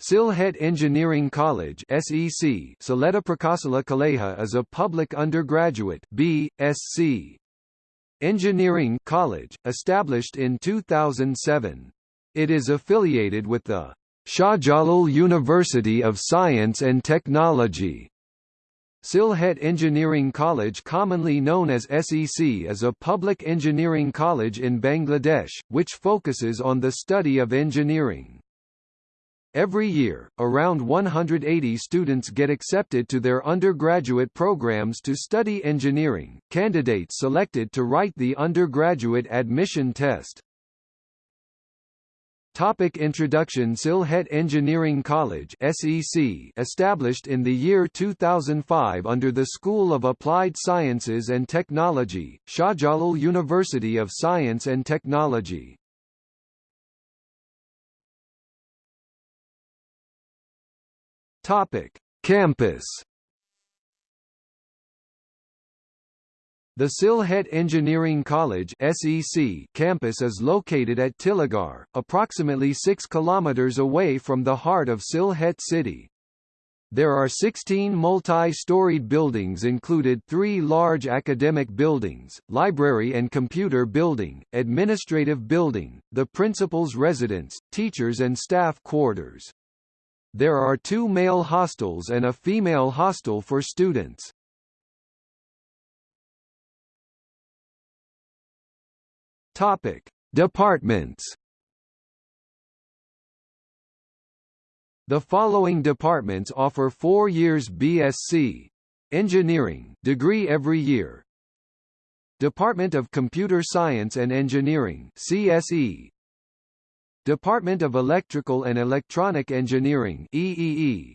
Sylhet Engineering College SEC Saleta Prakasala Kaleja is a public undergraduate B.Sc. Engineering college, established in 2007. It is affiliated with the Shahjalal University of Science and Technology. Sylhet Engineering College commonly known as SEC is a public engineering college in Bangladesh, which focuses on the study of engineering. Every year, around 180 students get accepted to their undergraduate programs to study engineering, candidates selected to write the undergraduate admission test. Topic Introduction Sylhet Engineering College SEC established in the year 2005 under the School of Applied Sciences and Technology, Shahjalal University of Science and Technology. Topic: Campus. The Sylhet Engineering College (SEC) campus is located at Tiligarh, approximately 6 kilometers away from the heart of Sylhet city. There are 16 multi-storied buildings included three large academic buildings, library and computer building, administrative building, the principal's residence, teachers and staff quarters. There are two male hostels and a female hostel for students. Topic: Departments. The following departments offer 4 years BSc Engineering degree every year. Department of Computer Science and Engineering CSE Department of Electrical and Electronic Engineering EEE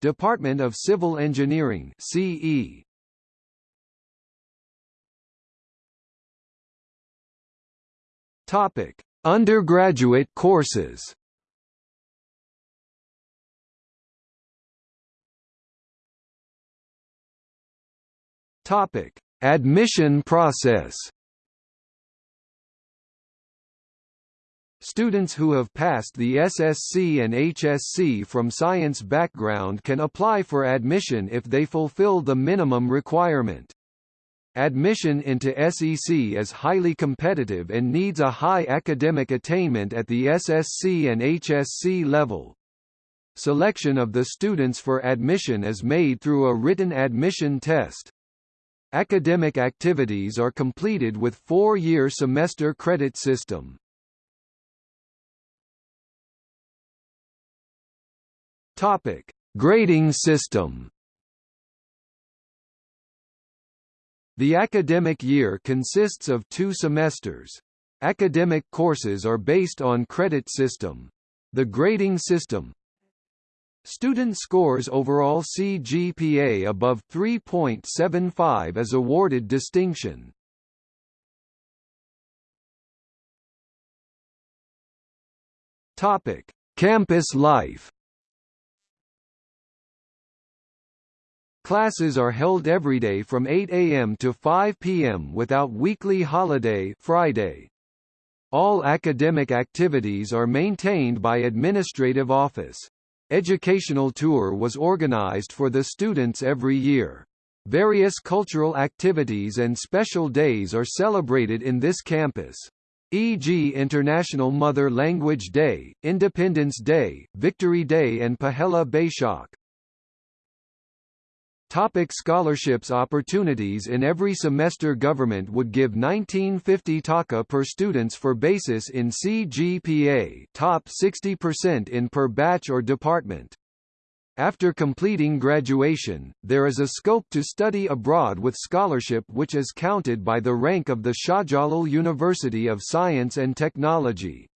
Department of Civil Engineering CE Topic Undergraduate courses. Topic Admission process Students who have passed the SSC and HSC from science background can apply for admission if they fulfill the minimum requirement. Admission into SEC is highly competitive and needs a high academic attainment at the SSC and HSC level. Selection of the students for admission is made through a written admission test. Academic activities are completed with four-year semester credit system. Topic: Grading system. The academic year consists of two semesters. Academic courses are based on credit system. The grading system Student scores overall CGPA above 3.75 is awarded distinction. Topic: Campus life Classes are held every day from 8 a.m. to 5 p.m. without weekly holiday Friday. All academic activities are maintained by administrative office. Educational tour was organized for the students every year. Various cultural activities and special days are celebrated in this campus e.g. International Mother Language Day, Independence Day, Victory Day and Pahela Baishakh. Topic scholarships Opportunities In every semester government would give 1950 taka per students for basis in CGPA top 60% in per batch or department. After completing graduation, there is a scope to study abroad with scholarship which is counted by the rank of the Shahjalal University of Science and Technology.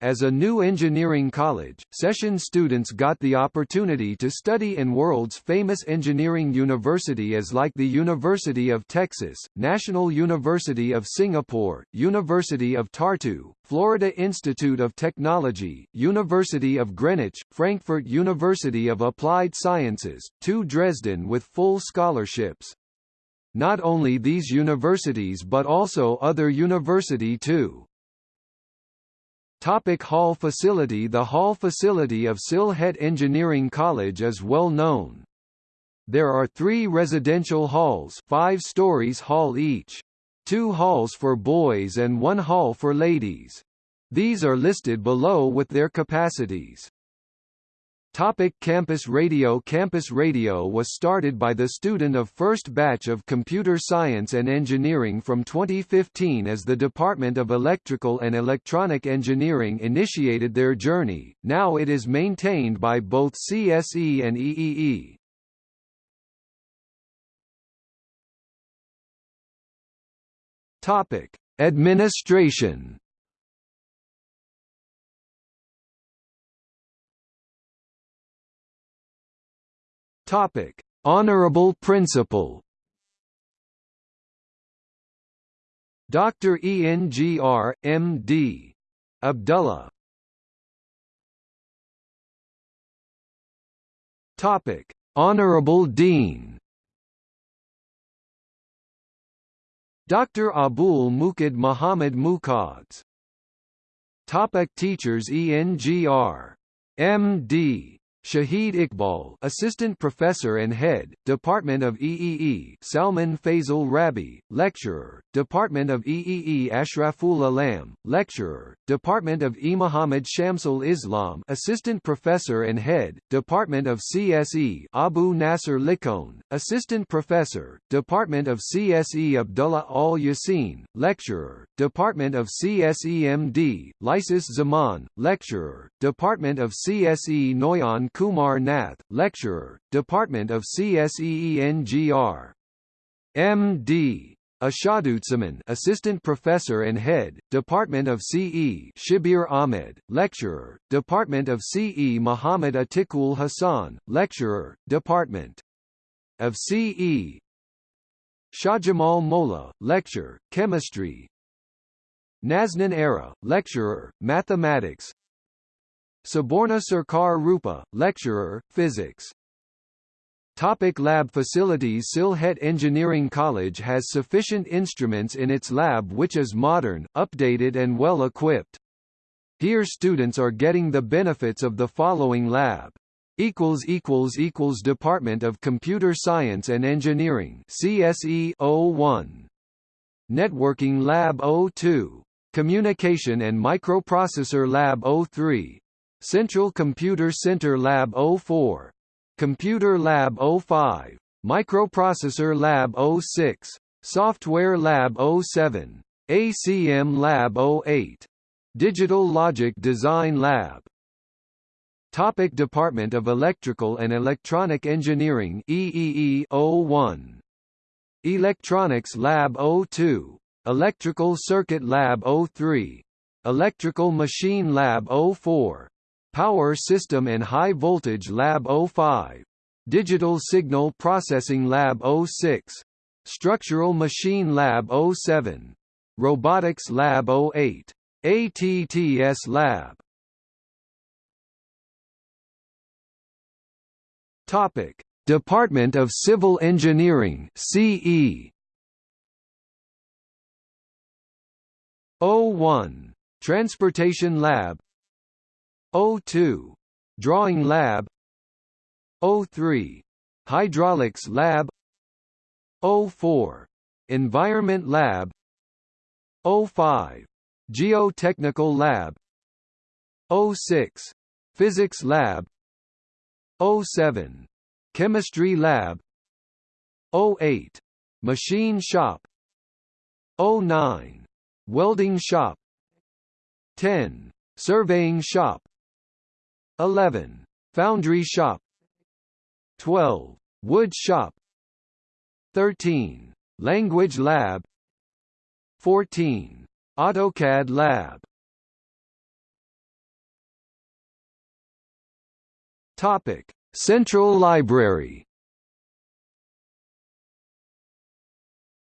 As a new engineering college, session students got the opportunity to study in world's famous engineering university as like the University of Texas, National University of Singapore, University of Tartu, Florida Institute of Technology, University of Greenwich, Frankfurt University of Applied Sciences, to Dresden with full scholarships. Not only these universities but also other university too. Topic hall facility The hall facility of Sylhet Engineering College is well known. There are three residential halls five stories hall each. Two halls for boys and one hall for ladies. These are listed below with their capacities. Topic Campus Radio Campus Radio was started by the student of first batch of Computer Science and Engineering from 2015 as the Department of Electrical and Electronic Engineering initiated their journey, now it is maintained by both CSE and EEE. Topic: Administration Topic: Honorable Principal. Dr. ENGR, M.D. Abdullah. Topic: Honorable Dean. Dr. Abul Mukid Muhammad Muqads. Topic Teachers ENGR. M.D. Shahid Iqbal, Assistant Professor and Head, Department of EEE; Salman Faisal Rabi, Lecturer, Department of EEE; Ashraful Alam, Lecturer, Department of E. Muhammad Shamsul Islam, Assistant Professor and Head, Department of CSE; Abu Nasser Likon, Assistant Professor, Department of CSE; Abdullah Al Yassin, Lecturer, Department of CSEMD; Lysis Zaman, Lecturer, Department of CSE Noyan Kumar Nath, Lecturer, Department of CSEENGR. M.D. Ashadutzaman, Assistant Professor and Head, Department of CE Shibir Ahmed, Lecturer, Department of CE Muhammad Atikul Hassan, Lecturer, Department of CE Shahjamal Mola, Lecture, Chemistry Naznan Era, Lecturer, Mathematics Saborna Sarkar Rupa, Lecturer, Physics Topic lab facilities Sylhet Engineering College has sufficient instruments in its lab which is modern, updated and well equipped. Here students are getting the benefits of the following lab. Department of Computer Science and Engineering CSE 01. Networking Lab 02. Communication and Microprocessor Lab 03. Central Computer Center Lab 04, Computer Lab 05, Microprocessor Lab 06, Software Lab 07, ACM Lab 08, Digital Logic Design Lab. Topic Department of Electrical and Electronic Engineering EEE 01 Electronics Lab 02 Electrical Circuit Lab 03 Electrical Machine Lab 04 Power System and High Voltage Lab 05, Digital Signal Processing Lab 06, Structural Machine Lab 07, Robotics Lab 08, ATTS Lab. Topic: Department of Civil Engineering CE 01 Transportation Lab O2 Drawing Lab. O3 Hydraulics Lab. O4 Environment Lab. O5 Geotechnical Lab. O6 Physics Lab. O7 Chemistry Lab. O8 Machine Shop. O9 Welding Shop. 10 Surveying Shop 11. Foundry shop 12. Wood shop 13. Language lab 14. AutoCAD lab Topic: Central Library.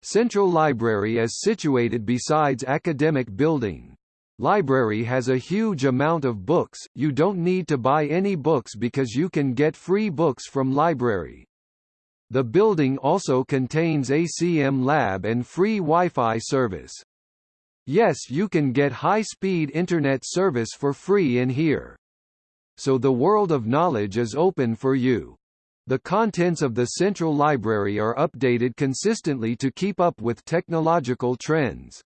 Central Library is situated besides academic building. Library has a huge amount of books, you don't need to buy any books because you can get free books from library. The building also contains ACM lab and free Wi-Fi service. Yes you can get high-speed internet service for free in here. So the world of knowledge is open for you. The contents of the central library are updated consistently to keep up with technological trends.